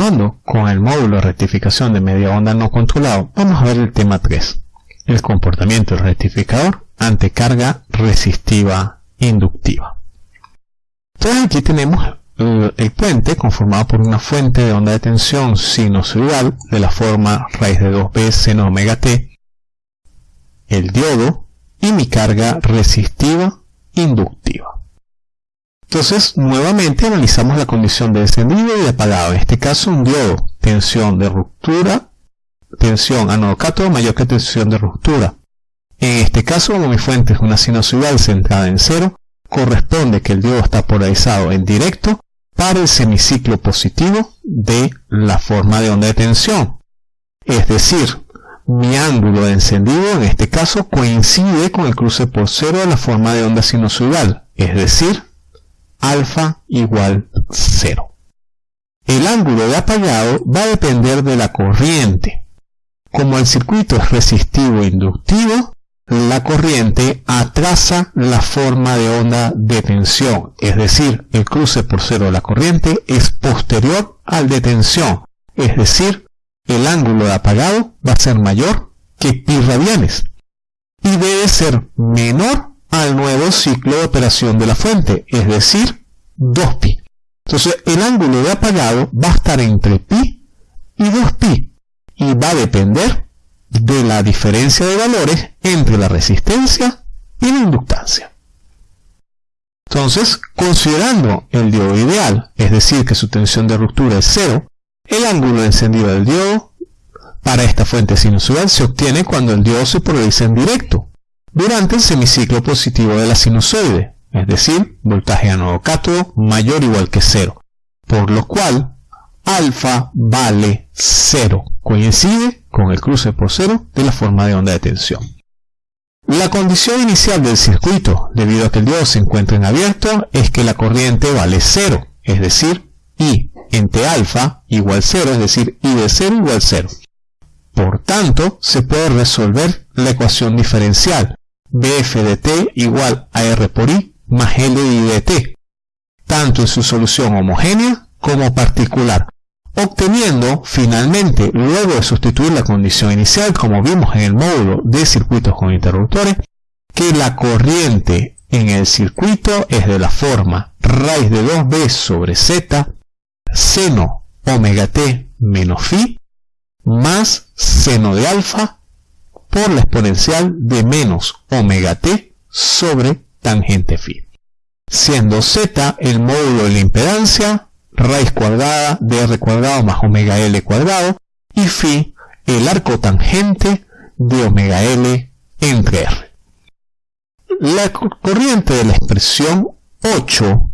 Continuando con el módulo de rectificación de media onda no controlado, vamos a ver el tema 3, el comportamiento del rectificador ante carga resistiva inductiva. Entonces aquí tenemos el puente conformado por una fuente de onda de tensión sinusoidal de la forma raíz de 2b seno omega t, el diodo y mi carga resistiva inductiva. Entonces, nuevamente analizamos la condición de encendido y de apagado. En este caso, un diodo, tensión de ruptura, tensión anodo mayor que tensión de ruptura. En este caso, como mi fuente es una sinusoidal centrada en cero, corresponde que el diodo está polarizado en directo para el semiciclo positivo de la forma de onda de tensión. Es decir, mi ángulo de encendido en este caso coincide con el cruce por cero de la forma de onda sinusoidal, es decir, alfa igual 0. El ángulo de apagado va a depender de la corriente. Como el circuito es resistivo e inductivo, la corriente atrasa la forma de onda de tensión, es decir, el cruce por cero de la corriente es posterior al de tensión, es decir, el ángulo de apagado va a ser mayor que pi radianes y debe ser menor al nuevo ciclo de operación de la fuente, es decir, 2pi. Entonces el ángulo de apagado va a estar entre pi y 2pi y va a depender de la diferencia de valores entre la resistencia y la inductancia. Entonces, considerando el diodo ideal, es decir, que su tensión de ruptura es cero, el ángulo de encendido del diodo para esta fuente sinusoidal se obtiene cuando el diodo se polariza en directo, durante el semiciclo positivo de la sinusoide, es decir, voltaje anodo cátodo mayor o igual que cero, por lo cual alfa vale cero, coincide con el cruce por cero de la forma de onda de tensión. La condición inicial del circuito, debido a que el diodo se encuentra en abierto, es que la corriente vale cero, es decir, I entre alfa igual cero, es decir, I de cero igual cero. Por tanto, se puede resolver la ecuación diferencial, bf de t igual a r por i más L de t, tanto en su solución homogénea como particular, obteniendo finalmente, luego de sustituir la condición inicial, como vimos en el módulo de circuitos con interruptores, que la corriente en el circuito es de la forma raíz de 2b sobre z, seno omega t menos phi, más seno de alfa por la exponencial de menos omega t sobre tangente phi, siendo z el módulo de la impedancia, raíz cuadrada de r cuadrado más omega l cuadrado, y phi el arco tangente de omega l entre r. La corriente de la expresión 8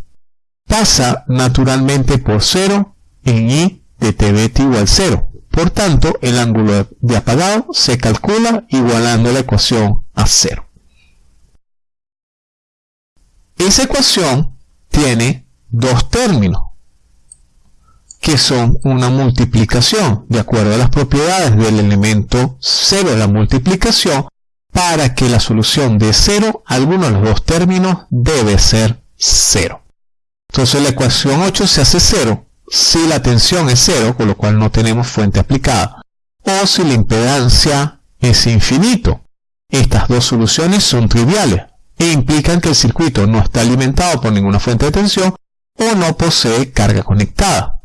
pasa naturalmente por 0 en i de tbt igual 0, por tanto, el ángulo de apagado se calcula igualando la ecuación a cero. Esa ecuación tiene dos términos, que son una multiplicación, de acuerdo a las propiedades del elemento cero de la multiplicación, para que la solución de cero, alguno de los dos términos debe ser cero. Entonces la ecuación 8 se hace cero si la tensión es cero, con lo cual no tenemos fuente aplicada, o si la impedancia es infinito. Estas dos soluciones son triviales e implican que el circuito no está alimentado por ninguna fuente de tensión o no posee carga conectada.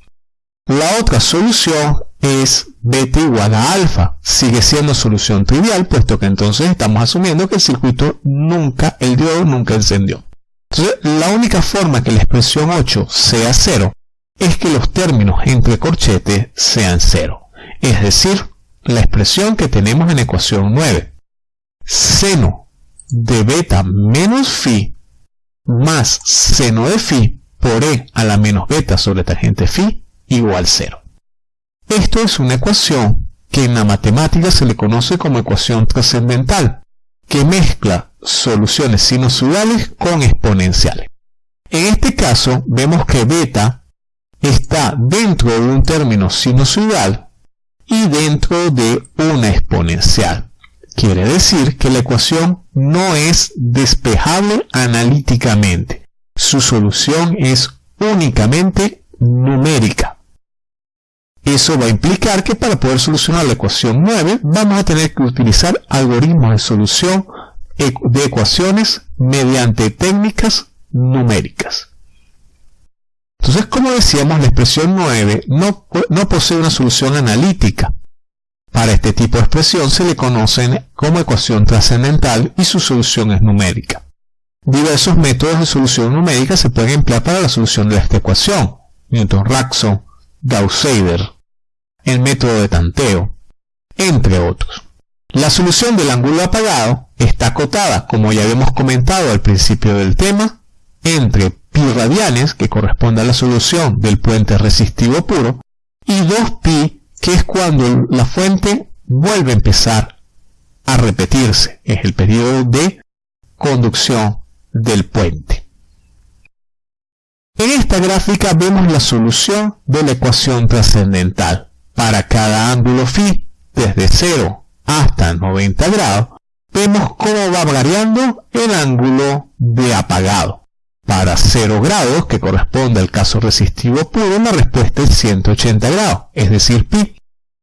La otra solución es beta igual a alfa. Sigue siendo solución trivial, puesto que entonces estamos asumiendo que el circuito nunca, el diodo nunca encendió. Entonces, la única forma que la expresión 8 sea cero es que los términos entre corchetes sean cero, es decir, la expresión que tenemos en ecuación 9. Seno de beta menos phi más seno de phi por e a la menos beta sobre tangente phi igual 0. Esto es una ecuación que en la matemática se le conoce como ecuación trascendental, que mezcla soluciones sinusoidales con exponenciales. En este caso vemos que beta está dentro de un término sinusoidal y dentro de una exponencial. Quiere decir que la ecuación no es despejable analíticamente. Su solución es únicamente numérica. Eso va a implicar que para poder solucionar la ecuación 9 vamos a tener que utilizar algoritmos de solución de ecuaciones mediante técnicas numéricas. Entonces, como decíamos, la expresión 9 no, no posee una solución analítica. Para este tipo de expresión se le conoce como ecuación trascendental y su solución es numérica. Diversos métodos de solución numérica se pueden emplear para la solución de esta ecuación. Newton-Raphson, Gauss-Seidel, el método de tanteo, entre otros. La solución del ángulo apagado está acotada, como ya habíamos comentado al principio del tema, entre pi radianes, que corresponde a la solución del puente resistivo puro, y 2pi, que es cuando la fuente vuelve a empezar a repetirse. Es el periodo de conducción del puente. En esta gráfica vemos la solución de la ecuación trascendental. Para cada ángulo phi, desde 0 hasta 90 grados, vemos cómo va variando el ángulo de apagado. Para 0 grados, que corresponde al caso resistivo puro, la respuesta es 180 grados, es decir, pi.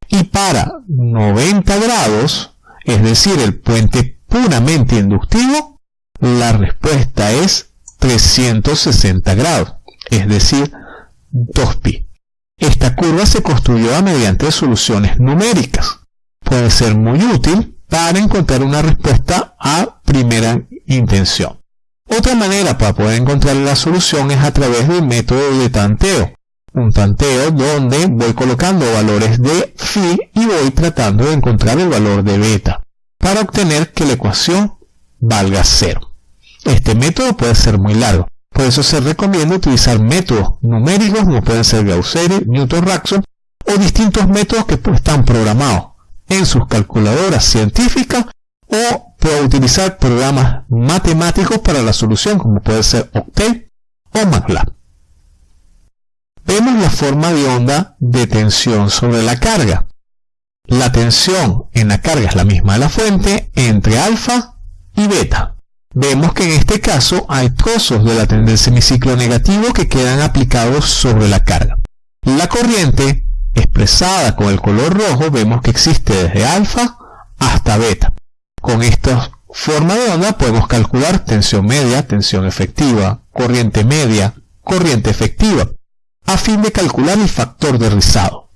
Y para 90 grados, es decir, el puente puramente inductivo, la respuesta es 360 grados, es decir, 2pi. Esta curva se construyó mediante soluciones numéricas. Puede ser muy útil para encontrar una respuesta a primera intención. Otra manera para poder encontrar la solución es a través del método de tanteo. Un tanteo donde voy colocando valores de phi y voy tratando de encontrar el valor de beta para obtener que la ecuación valga cero. Este método puede ser muy largo, por eso se recomienda utilizar métodos numéricos como pueden ser Gauss-Seidel, Newton-Raphson o distintos métodos que están programados en sus calculadoras científicas o puede utilizar programas matemáticos para la solución como puede ser Octet o MATLAB. Vemos la forma de onda de tensión sobre la carga. La tensión en la carga es la misma de la fuente entre alfa y beta vemos que en este caso hay trozos de la del semiciclo negativo que quedan aplicados sobre la carga. La corriente, expresada con el color rojo, vemos que existe desde alfa hasta beta. Con esta forma de onda podemos calcular tensión media, tensión efectiva, corriente media, corriente efectiva, a fin de calcular el factor de rizado.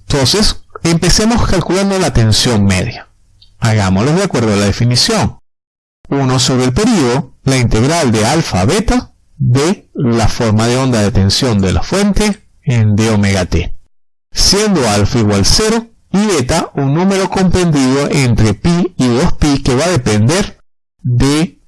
Entonces, empecemos calculando la tensión media. Hagámoslo de acuerdo a la definición. 1 sobre el periodo, la integral de alfa a beta de la forma de onda de tensión de la fuente en d omega t, siendo alfa igual 0 y beta un número comprendido entre pi y 2pi que va a depender de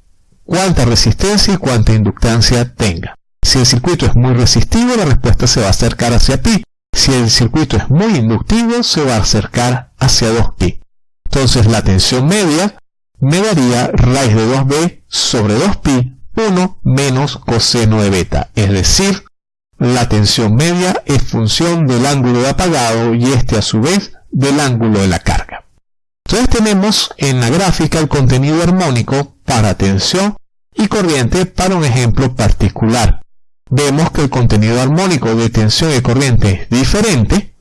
cuánta resistencia y cuánta inductancia tenga. Si el circuito es muy resistivo, la respuesta se va a acercar hacia pi. Si el circuito es muy inductivo, se va a acercar hacia 2pi. Entonces la tensión media me daría raíz de 2b sobre 2pi 1 menos coseno de beta, es decir, la tensión media es función del ángulo de apagado y este a su vez del ángulo de la carga. Entonces tenemos en la gráfica el contenido armónico para tensión y corriente para un ejemplo particular. Vemos que el contenido armónico de tensión y corriente es diferente,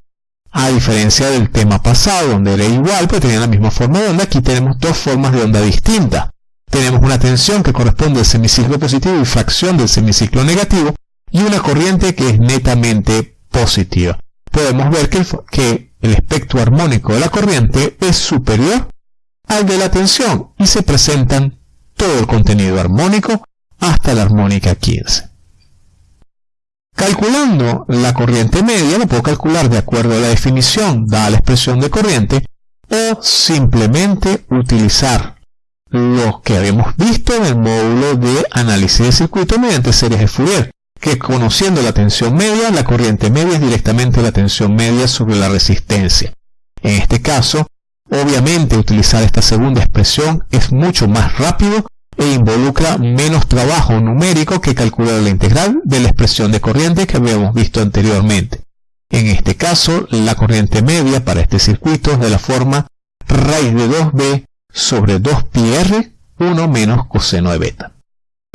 a diferencia del tema pasado, donde era igual, pero tenía la misma forma de onda, aquí tenemos dos formas de onda distintas. Tenemos una tensión que corresponde al semiciclo positivo y fracción del semiciclo negativo, y una corriente que es netamente positiva. Podemos ver que que el espectro armónico de la corriente es superior al de la tensión y se presentan todo el contenido armónico hasta la armónica 15. Calculando la corriente media, lo puedo calcular de acuerdo a la definición dada la expresión de corriente, o simplemente utilizar lo que habíamos visto en el módulo de análisis de circuito mediante series de Fourier, que conociendo la tensión media, la corriente media es directamente la tensión media sobre la resistencia. En este caso, obviamente utilizar esta segunda expresión es mucho más rápido e involucra menos trabajo numérico que calcular la integral de la expresión de corriente que habíamos visto anteriormente. En este caso, la corriente media para este circuito es de la forma raíz de 2b sobre 2πr 1 menos coseno de beta.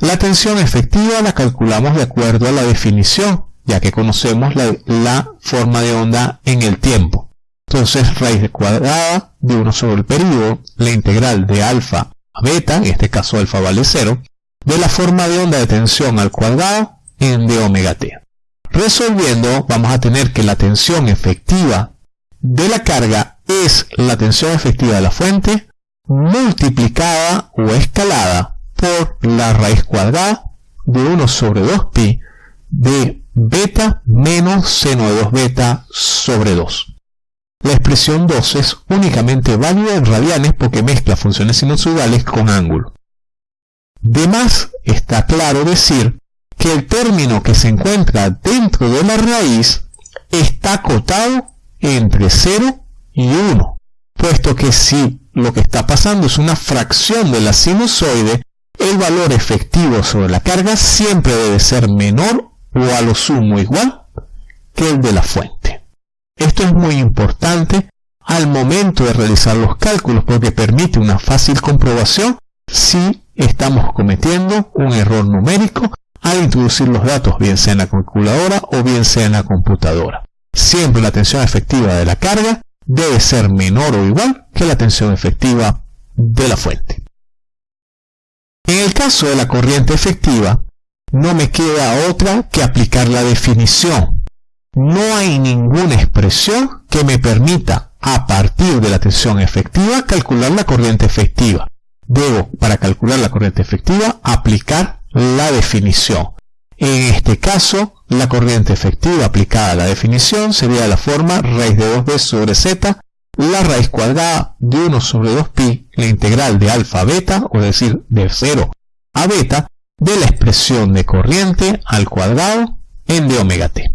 La tensión efectiva la calculamos de acuerdo a la definición ya que conocemos la, forma de onda en el tiempo. Entonces, raíz cuadrada de 1 sobre el periodo, la integral de alfa a beta, en este caso alfa vale 0, de la forma de onda de tensión al cuadrado en de omega t. Resolviendo, vamos a tener que la tensión efectiva de la carga es la tensión efectiva de la fuente multiplicada o escalada por la raíz cuadrada de 1 sobre 2pi de beta menos seno de 2 beta sobre 2. La expresión 2 es únicamente válida en radianes porque mezcla funciones sinusoidales con ángulo. De más está claro decir que el término que se encuentra dentro de la raíz está acotado entre 0 y 1, puesto que si lo que está pasando es una fracción de la sinusoide, el valor efectivo sobre la carga siempre debe ser menor o a lo sumo igual que el de la fuente. Esto es muy importante al momento de realizar los cálculos porque permite una fácil comprobación si estamos cometiendo un error numérico al introducir los datos bien sea en la calculadora o bien sea en la computadora. Siempre la tensión efectiva de la carga debe ser menor o igual que la tensión efectiva de la fuente. En el caso de la corriente efectiva, no me queda otra que aplicar la definición. No hay ninguna expresión que me permita, a partir de la tensión efectiva, calcular la corriente efectiva. Debo, para calcular la corriente efectiva, aplicar la definición. En este caso, la corriente efectiva aplicada a la definición sería de la forma raíz de 2b sobre z, la raíz cuadrada de 1 sobre 2pi, la integral de alfa a beta, o decir, de 0 a beta, de la expresión de corriente al cuadrado en de omega t.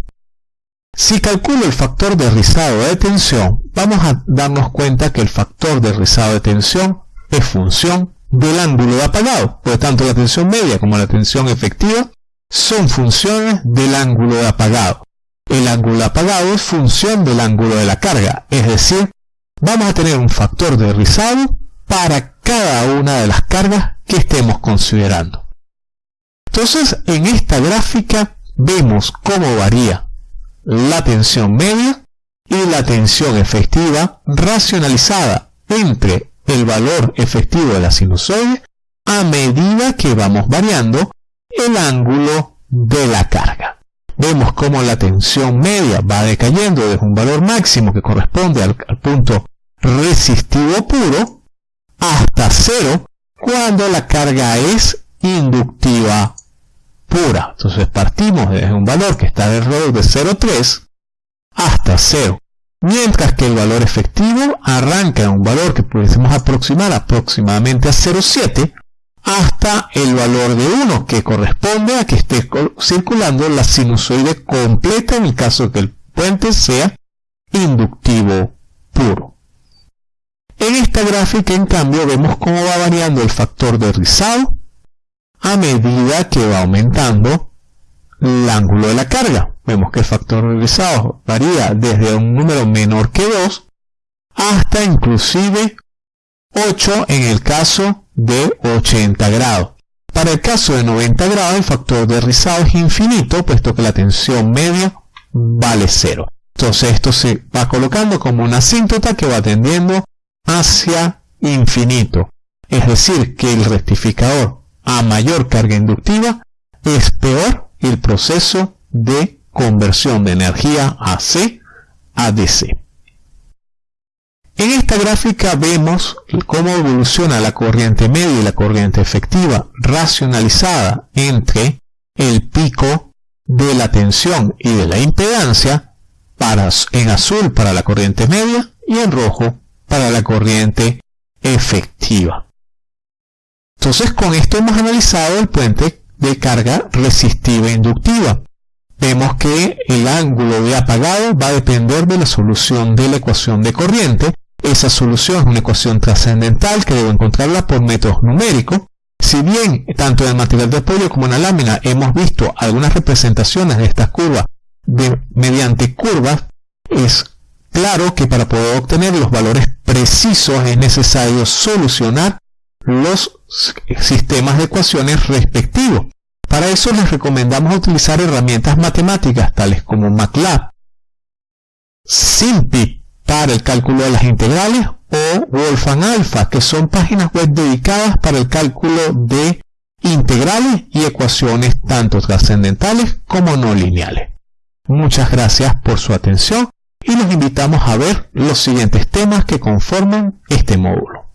Si calculo el factor de rizado de tensión, vamos a darnos cuenta que el factor de rizado de tensión es función del ángulo de apagado. Por tanto, la tensión media como la tensión efectiva son funciones del ángulo de apagado. El ángulo de apagado es función del ángulo de la carga, es decir, vamos a tener un factor de rizado para cada una de las cargas que estemos considerando. Entonces, en esta gráfica vemos cómo varía la tensión media y la tensión efectiva racionalizada entre el valor efectivo de la sinusoide a medida que vamos variando el ángulo de la carga. Vemos cómo la tensión media va decayendo desde un valor máximo que corresponde al, punto resistivo puro hasta cero cuando la carga es inductiva pura. Entonces partimos desde un valor que está alrededor de 0,3 hasta 0. Mientras que el valor efectivo arranca en un valor que pudiésemos aproximar aproximadamente a 0,7 hasta el valor de 1 que corresponde a que esté circulando la sinusoide completa en el caso de que el puente sea inductivo puro. En esta gráfica en cambio vemos cómo va variando el factor de rizado a medida que va aumentando el ángulo de la carga. Vemos que el factor regresado varía desde un número menor que 2 hasta inclusive 8 en el caso de 80 grados. Para el caso de 90 grados el factor de rizado es infinito puesto que la tensión media vale 0. Entonces esto se va colocando como una asíntota que va tendiendo hacia infinito. Es decir, que el rectificador a mayor carga inductiva, es peor el proceso de conversión de energía AC a DC. Esta gráfica vemos cómo evoluciona la corriente media y la corriente efectiva racionalizada entre el pico de la tensión y de la impedancia para, en azul para la corriente media y en rojo para la corriente efectiva. Entonces con esto hemos analizado el puente de carga resistiva e inductiva. Vemos que el ángulo de apagado va a depender de la solución de la ecuación de corriente. Esa solución es una ecuación trascendental que debo encontrarla por métodos numéricos. Si bien tanto en el material de apoyo como en la lámina hemos visto algunas representaciones de estas curvas mediante curvas, es claro que para poder obtener los valores precisos es necesario solucionar los sistemas de ecuaciones respectivos Para eso les recomendamos utilizar herramientas matemáticas tales como MATLAB, SIMPI para el cálculo de las integrales o Wolfram Alpha, que son páginas web dedicadas para el cálculo de integrales y ecuaciones tanto trascendentales como no lineales. Muchas gracias por su atención y los invitamos a ver los siguientes temas que conforman este módulo.